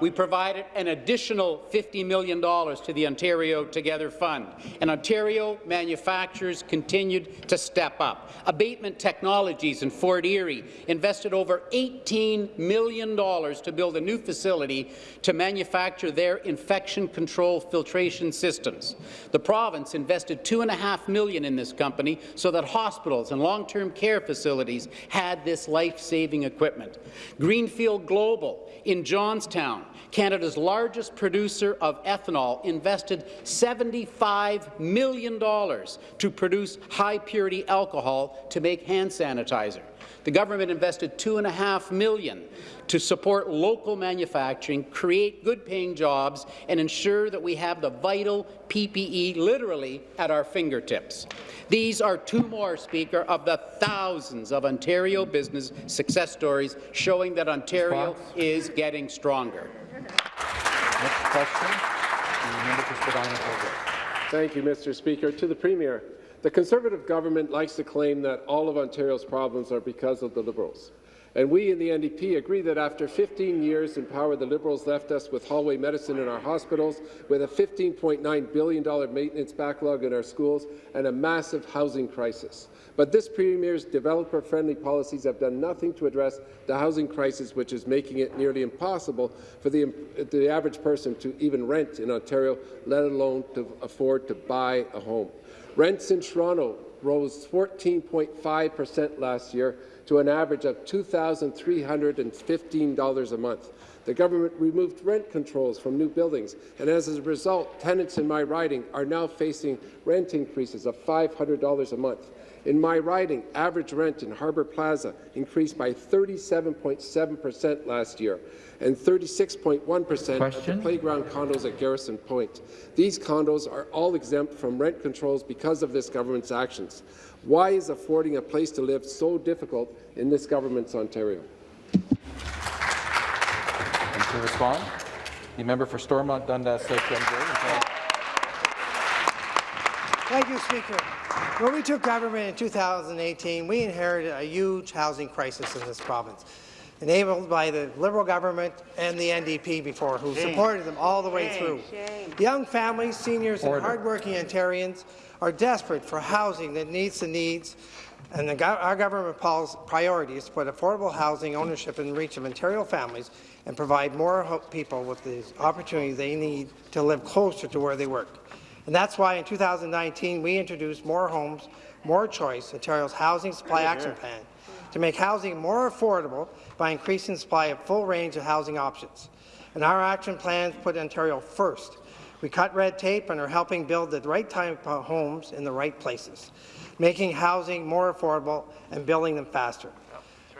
we provided an additional $50 million to the Ontario Together Fund, and Ontario manufacturers continued to step up. Abatement Technologies in Fort Erie invested over $18 million to build a new facility to manufacture their infection control filtration systems. The province invested 2.5 million in this company so that hospitals and long-term care facilities had this life-saving equipment. Greenfield Global in Johnstown, Canada's largest producer of ethanol, invested $75 million to produce high-purity alcohol to make hand sanitizer. The government invested 2.5 million to support local manufacturing, create good-paying jobs, and ensure that we have the vital PPE literally at our fingertips. These are two more, Speaker, of the thousands of Ontario business success stories showing that Ontario Response? is getting stronger. Next question, Thank you, Mr. Speaker. To the Premier, the Conservative government likes to claim that all of Ontario's problems are because of the Liberals. And we in the NDP agree that after 15 years in power, the Liberals left us with hallway medicine in our hospitals, with a $15.9 billion maintenance backlog in our schools, and a massive housing crisis. But this Premier's developer-friendly policies have done nothing to address the housing crisis, which is making it nearly impossible for the, the average person to even rent in Ontario, let alone to afford to buy a home. Rents in Toronto rose 14.5 per cent last year, to an average of $2,315 a month. The government removed rent controls from new buildings, and as a result, tenants in my riding are now facing rent increases of $500 a month. In my riding, average rent in Harbour Plaza increased by 37.7 percent last year and 36.1 percent at the playground condos at Garrison Point. These condos are all exempt from rent controls because of this government's actions. Why is affording a place to live so difficult in this government's Ontario? And to respond, the member for Stormont Dundas South Thank you, Speaker. When we took government in 2018, we inherited a huge housing crisis in this province, enabled by the Liberal government and the NDP before, who Shame. supported them all the way Shame, through. shame. Young families, seniors, Order. and hardworking Ontarians are desperate for housing that meets the needs and the, our government priority is to put affordable housing ownership in reach of Ontario families and provide more people with the opportunities they need to live closer to where they work. And that's why in 2019 we introduced More Homes, More Choice, Ontario's Housing Supply Action Plan, to make housing more affordable by increasing the supply of full range of housing options. And our action plans put Ontario first. We cut red tape and are helping build the right type of homes in the right places, making housing more affordable and building them faster.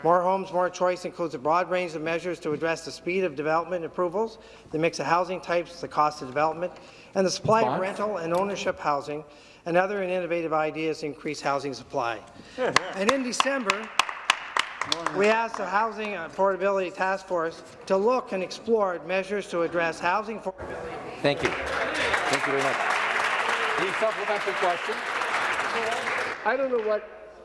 More Homes, More Choice includes a broad range of measures to address the speed of development approvals, the mix of housing types, the cost of development, and the supply of rental and ownership housing, and other innovative ideas to increase housing supply. and in December, we asked the Housing Affordability Task Force to look and explore measures to address housing for Thank you. Thank you very much. The supplementary question. I don't know what,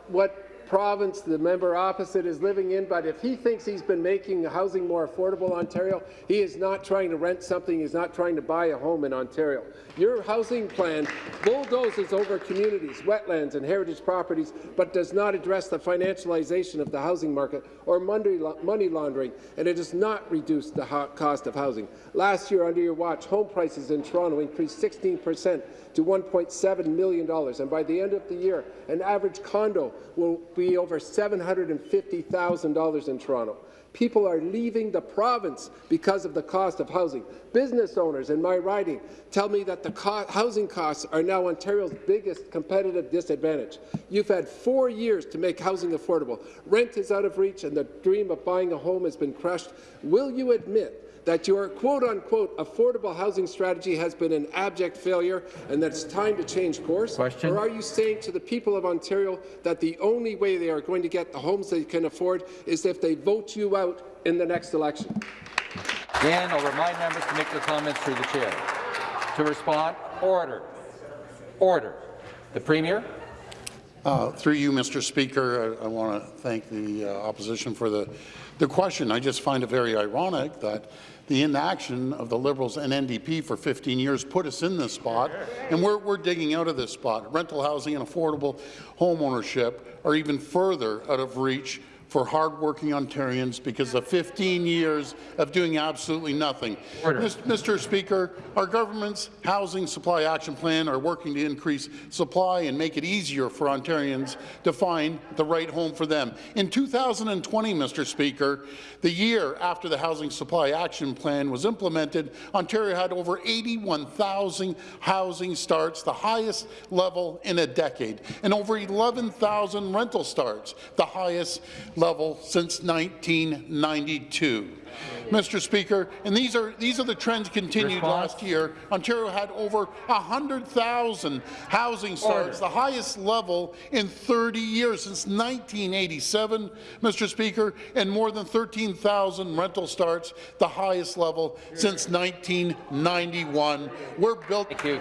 what province the member opposite is living in, but if he thinks he's been making housing more affordable in Ontario, he is not trying to rent something, he's not trying to buy a home in Ontario. Your housing plan bulldozes over communities, wetlands and heritage properties, but does not address the financialization of the housing market or money laundering, and it does not reduce the cost of housing. Last year, under your watch, home prices in Toronto increased 16 percent to $1.7 million, and by the end of the year, an average condo will be over $750,000 in Toronto. People are leaving the province because of the cost of housing. Business owners in my riding tell me that the co housing costs are now Ontario's biggest competitive disadvantage. You've had four years to make housing affordable. Rent is out of reach and the dream of buying a home has been crushed. Will you admit that your quote-unquote affordable housing strategy has been an abject failure and that it's time to change course? Question. Or are you saying to the people of Ontario that the only way they are going to get the homes they can afford is if they vote you out in the next election? Again, I'll remind members to make their comments through the chair. To respond, order. Order. The Premier. Uh, Through you, Mr. Speaker, I, I want to thank the uh, opposition for the, the question. I just find it very ironic that the inaction of the Liberals and NDP for 15 years put us in this spot, and we're, we're digging out of this spot. Rental housing and affordable home ownership are even further out of reach for hardworking Ontarians because of 15 years of doing absolutely nothing. Mr. Speaker, our government's Housing Supply Action Plan are working to increase supply and make it easier for Ontarians to find the right home for them. In 2020, Mr. Speaker, the year after the Housing Supply Action Plan was implemented, Ontario had over 81,000 housing starts, the highest level in a decade, and over 11,000 rental starts, the highest level since 1992. Mr. Speaker, and these are these are the trends continued last year. Ontario had over 100,000 housing starts, the highest level in 30 years since 1987, Mr. Speaker, and more than 13,000 rental starts, the highest level since 1991. We're built. Thank you.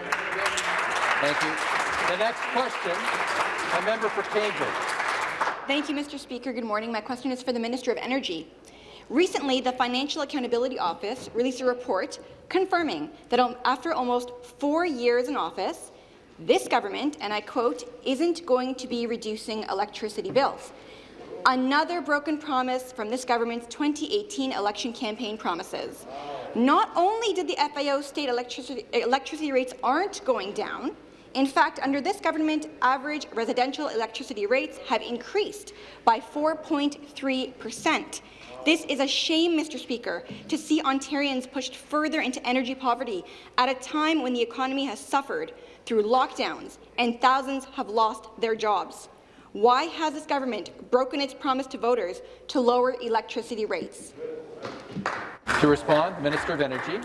Thank you. The next question, a member for Cambridge. Thank you, Mr. Speaker. Good morning. My question is for the Minister of Energy. Recently, the Financial Accountability Office released a report confirming that after almost four years in office, this government, and I quote, isn't going to be reducing electricity bills. Another broken promise from this government's 2018 election campaign promises. Not only did the FAO state electricity, electricity rates aren't going down, in fact, under this government, average residential electricity rates have increased by 4.3 percent. This is a shame, Mr. Speaker, to see Ontarians pushed further into energy poverty at a time when the economy has suffered through lockdowns and thousands have lost their jobs. Why has this government broken its promise to voters to lower electricity rates? To respond, Minister of Energy.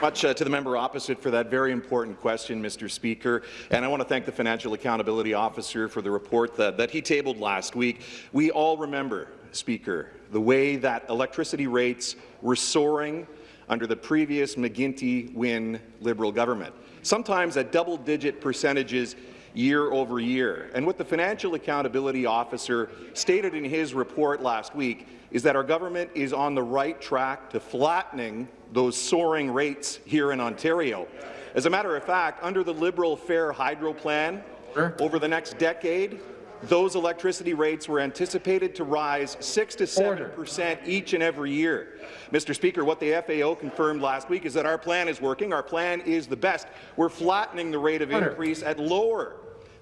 much uh, to the member opposite for that very important question, Mr. Speaker. And I want to thank the Financial Accountability Officer for the report that, that he tabled last week. We all remember, Speaker, the way that electricity rates were soaring under the previous McGuinty-Wynne Liberal government, sometimes at double-digit percentages year over year. And what the Financial Accountability Officer stated in his report last week is that our government is on the right track to flattening those soaring rates here in Ontario. As a matter of fact, under the Liberal Fair Hydro Plan, over the next decade, those electricity rates were anticipated to rise 6 to 7 percent each and every year. Mr. Speaker, what the FAO confirmed last week is that our plan is working. Our plan is the best. We're flattening the rate of increase at lower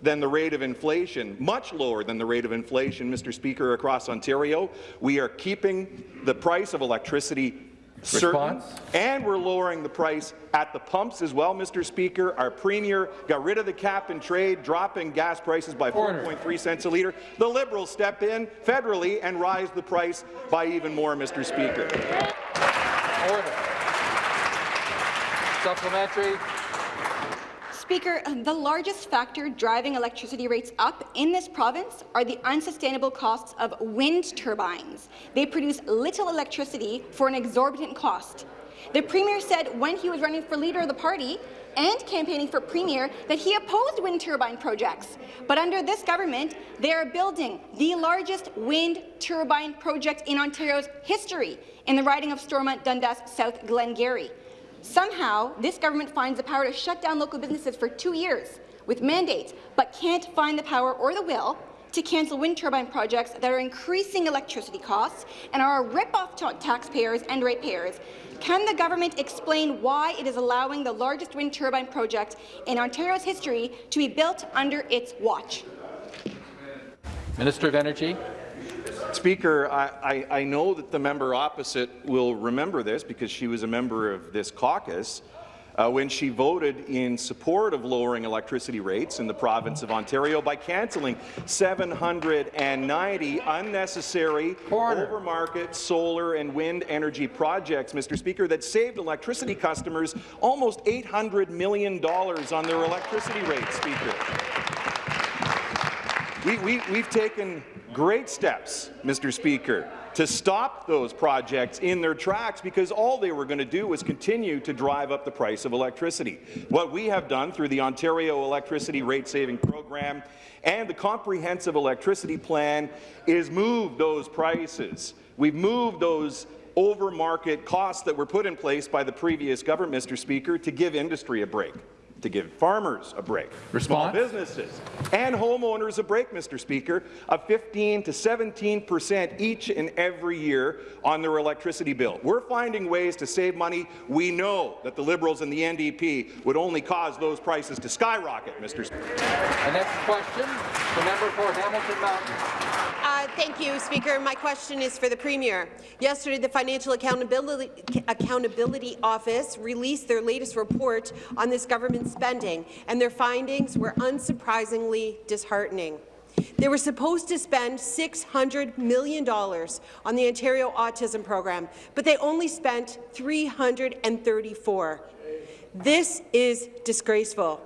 than the rate of inflation, much lower than the rate of inflation, Mr. Speaker, across Ontario. We are keeping the price of electricity certain, Response? and we're lowering the price at the pumps as well, Mr. Speaker. Our Premier got rid of the cap and trade, dropping gas prices by 4.3 cents a litre. The Liberals step in federally and rise the price by even more, Mr. Speaker. Order. Supplementary. Speaker, the largest factor driving electricity rates up in this province are the unsustainable costs of wind turbines. They produce little electricity for an exorbitant cost. The Premier said when he was running for Leader of the Party and campaigning for Premier that he opposed wind turbine projects. But under this government, they are building the largest wind turbine project in Ontario's history in the riding of Stormont Dundas South Glengarry. Somehow, this government finds the power to shut down local businesses for two years with mandates, but can't find the power or the will to cancel wind turbine projects that are increasing electricity costs and are a rip-off to taxpayers and ratepayers. Can the government explain why it is allowing the largest wind turbine project in Ontario's history to be built under its watch? Minister of Energy. Speaker, I, I, I know that the member opposite will remember this because she was a member of this caucus uh, when she voted in support of lowering electricity rates in the province of Ontario by cancelling 790 unnecessary overmarket solar and wind energy projects, Mr. Speaker, that saved electricity customers almost $800 million on their electricity rates, Speaker. We, we, we've taken great steps, Mr. Speaker, to stop those projects in their tracks because all they were going to do was continue to drive up the price of electricity. What we have done through the Ontario Electricity Rate Saving Program and the Comprehensive Electricity Plan is move those prices. We've moved those over-market costs that were put in place by the previous government, Mr. Speaker, to give industry a break to give farmers a break, small businesses and homeowners a break, Mr. Speaker, of 15 to 17 percent each and every year on their electricity bill. We're finding ways to save money. We know that the Liberals and the NDP would only cause those prices to skyrocket, Mr. Speaker. The next question, the member for Hamilton Mountain. Uh, thank you, Speaker. My question is for the Premier. Yesterday, the Financial Accountability, Accountability Office released their latest report on this government spending, and their findings were unsurprisingly disheartening. They were supposed to spend $600 million on the Ontario Autism Program, but they only spent 334. This is disgraceful.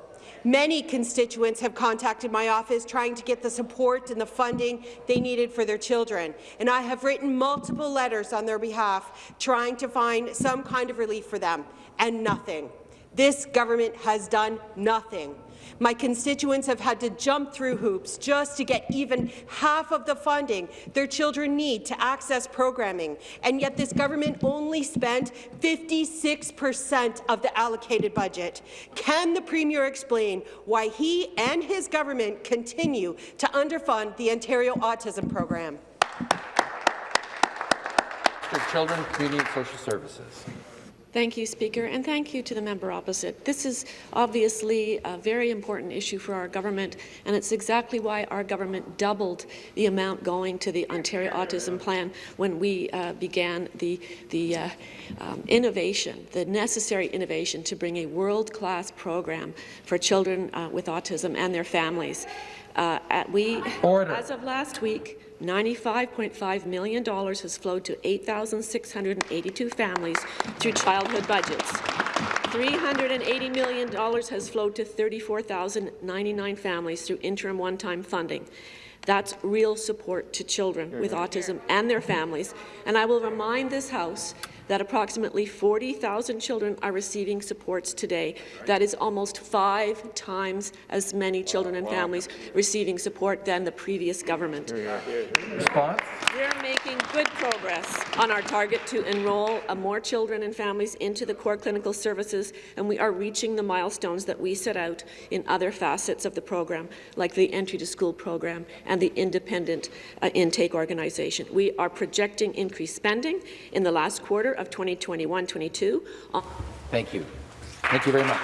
Many constituents have contacted my office trying to get the support and the funding they needed for their children, and I have written multiple letters on their behalf trying to find some kind of relief for them, and nothing. This government has done nothing. My constituents have had to jump through hoops just to get even half of the funding their children need to access programming, and yet this government only spent 56 per cent of the allocated budget. Can the Premier explain why he and his government continue to underfund the Ontario Autism Program? Children, Community and Social Services. Thank you, Speaker, and thank you to the member opposite. This is obviously a very important issue for our government, and it's exactly why our government doubled the amount going to the Ontario Autism Plan when we uh, began the, the uh, um, innovation, the necessary innovation to bring a world-class program for children uh, with autism and their families. Uh, at we, Order. as of last week, $95.5 million has flowed to 8,682 families through childhood budgets. $380 million has flowed to 34,099 families through interim one-time funding. That's real support to children with mm-hmm. autism and their families. And I will remind this House that approximately 40,000 children are receiving supports today. That is almost five times as many children and families receiving support than the previous government. Response? We're making good progress on our target to enroll uh, more children and families into the core clinical services, and we are reaching the milestones that we set out in other facets of the program, like the entry to school program and the independent uh, intake organization. We are projecting increased spending in the last quarter of 2021-22. Thank you. Thank you very much.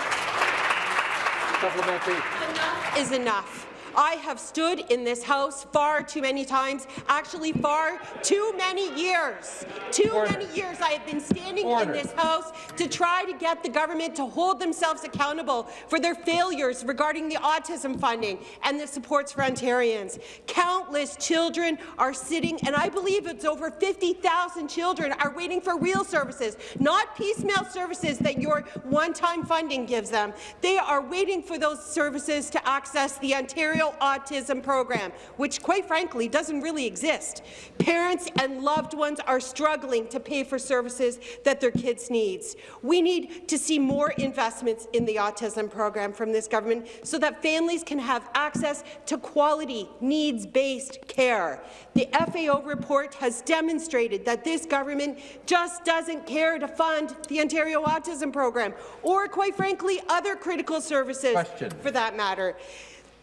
Supplementary. Enough is enough. I have stood in this House far too many times, actually far too many years. Too Order. many years I have been standing Order. in this House to try to get the government to hold themselves accountable for their failures regarding the autism funding and the supports for Ontarians. Countless children are sitting, and I believe it's over 50,000 children are waiting for real services, not piecemeal services that your one-time funding gives them. They are waiting for those services to access the Ontario Autism Program, which, quite frankly, doesn't really exist. Parents and loved ones are struggling to pay for services that their kids need. We need to see more investments in the autism program from this government so that families can have access to quality, needs-based care. The FAO report has demonstrated that this government just doesn't care to fund the Ontario Autism Program or, quite frankly, other critical services Question. for that matter.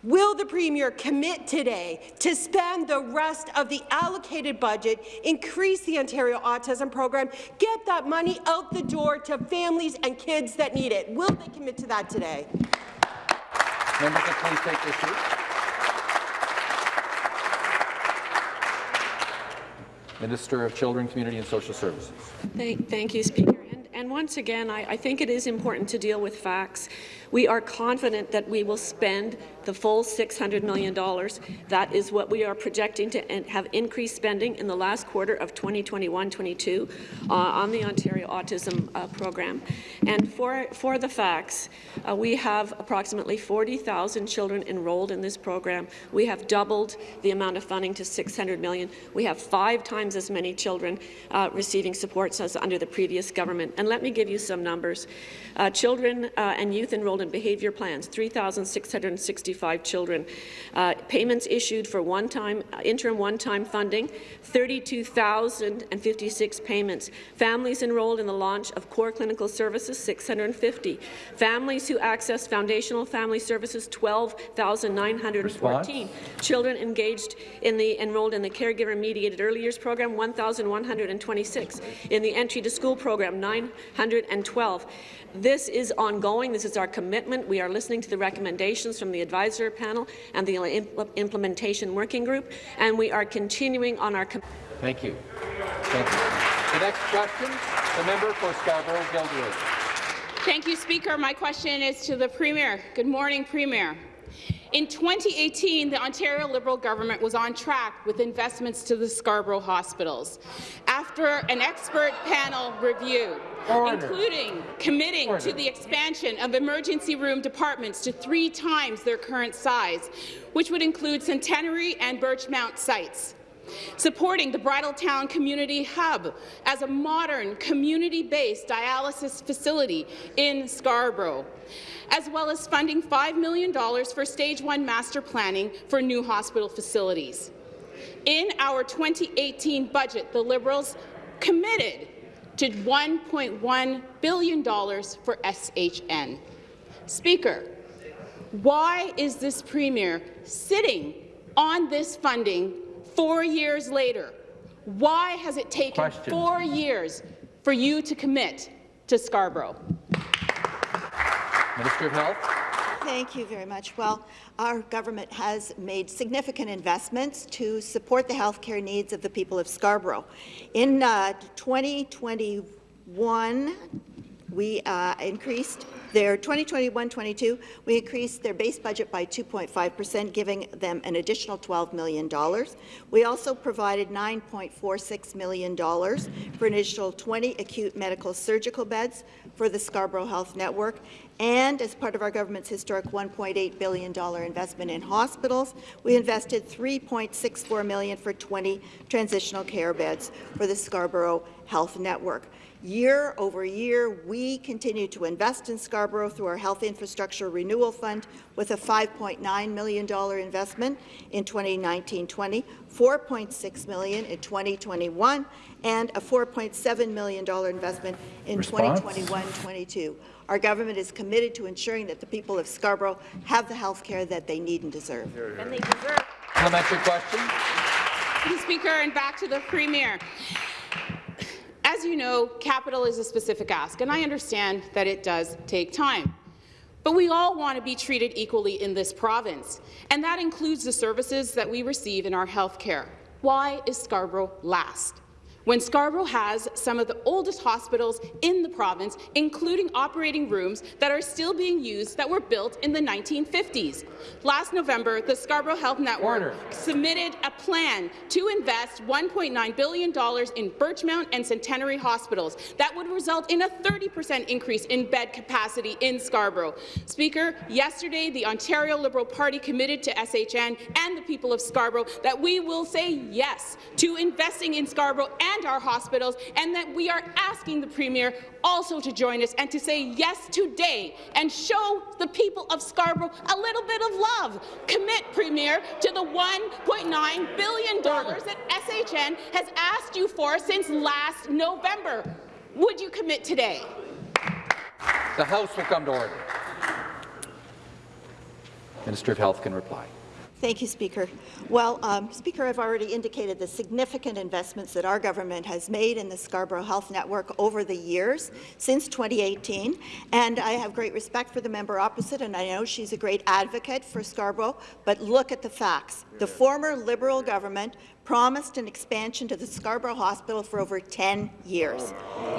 Will the Premier commit today to spend the rest of the allocated budget, increase the Ontario Autism Program, get that money out the door to families and kids that need it? Will they commit to that today? Members can please take their seats. Minister of Children, Community and Social Services. Thank, thank you, Speaker. And, once again, I, I think it is important to deal with facts. We are confident that we will spend the full $600 million. That is what we are projecting to have increased spending in the last quarter of 2021-22 uh, on the Ontario Autism uh, Program. And for, for the facts, uh, we have approximately 40,000 children enrolled in this program. We have doubled the amount of funding to 600 million. We have five times as many children uh, receiving supports as under the previous government. And let me give you some numbers. Uh, children uh, and youth enrolled in behaviour plans, 3,665 children. Uh, payments issued for one-time uh, interim one-time funding, 32,056 payments. Families enrolled in the launch of core clinical services, 650. Families who access foundational family services, 12,914. Children engaged in the enrolled in the caregiver-mediated early years program, 1,126. In the entry to school program, 912. This is ongoing. This is our commitment. We are listening to the recommendations from the advisor panel and the impl implementation working group, and we are continuing on our. Thank you. Thank you. The next question, the member for Scarborough Guildwood. Thank you, Speaker. My question is to the Premier. Good morning, Premier. In 2018, the Ontario Liberal government was on track with investments to the Scarborough hospitals. After an expert panel review, Order. including committing Order. to the expansion of emergency room departments to three times their current size, which would include Centenary and Birchmount sites supporting the Bridletown Community Hub as a modern, community-based dialysis facility in Scarborough, as well as funding $5 million for Stage 1 master planning for new hospital facilities. In our 2018 budget, the Liberals committed to $1.1 billion for SHN. Speaker, why is this Premier sitting on this funding four years later? Why has it taken Question. four years for you to commit to Scarborough? Minister of Health. Thank you very much. Well, our government has made significant investments to support the healthcare needs of the people of Scarborough. In uh, 2021, we uh, increased their 2021-22, we increased their base budget by 2.5 percent, giving them an additional $12 million. We also provided $9.46 million for an additional 20 acute medical surgical beds for the Scarborough Health Network, and as part of our government's historic $1.8 billion investment in hospitals, we invested 3.64 million for 20 transitional care beds for the Scarborough Health Network. Year over year, we continue to invest in Scarborough through our Health Infrastructure Renewal Fund with a $5.9 million investment in 2019-20, $4.6 million in 2021, and a $4.7 million investment in 2021-22. Our government is committed to ensuring that the people of Scarborough have the health care that they need and deserve. And they deserve. Parliamentary question. Mr. Speaker, and back to the Premier. As you know, capital is a specific ask, and I understand that it does take time. But we all want to be treated equally in this province, and that includes the services that we receive in our health care. Why is Scarborough last? When Scarborough has some of the oldest hospitals in the province, including operating rooms that are still being used that were built in the 1950s. Last November, the Scarborough Health Network Order. submitted a plan to invest $1.9 billion in Birchmount and Centenary hospitals. That would result in a 30 percent increase in bed capacity in Scarborough. Speaker, yesterday the Ontario Liberal Party committed to SHN and the people of Scarborough that we will say yes to investing in Scarborough and and our hospitals, and that we are asking the Premier also to join us and to say yes today and show the people of Scarborough a little bit of love. Commit, Premier, to the $1.9 billion that SHN has asked you for since last November. Would you commit today? The House will come to order. Minister of Health can reply. Thank you, Speaker. Well, um, Speaker, I've already indicated the significant investments that our government has made in the Scarborough Health Network over the years since 2018, and I have great respect for the member opposite, and I know she's a great advocate for Scarborough, but look at the facts. The former Liberal government promised an expansion to the Scarborough Hospital for over 10 years.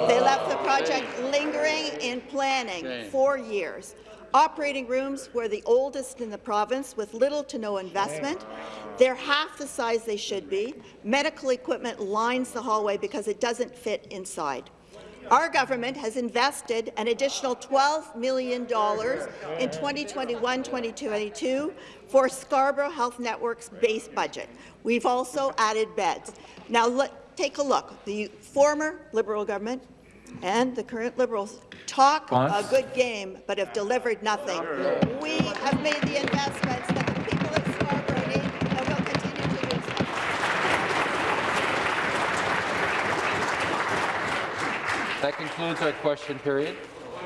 They left the project lingering in planning for years. Operating rooms were the oldest in the province with little to no investment. They're half the size they should be. Medical equipment lines the hallway because it doesn't fit inside. Our government has invested an additional $12 million in 2021-2022 for Scarborough Health Network's base budget. We've also added beds. Now, take a look. The former Liberal government and the current Liberals talk a good game, but have delivered nothing. We have made the investments that the people of Scarborough need and will continue to do so. That concludes our question period.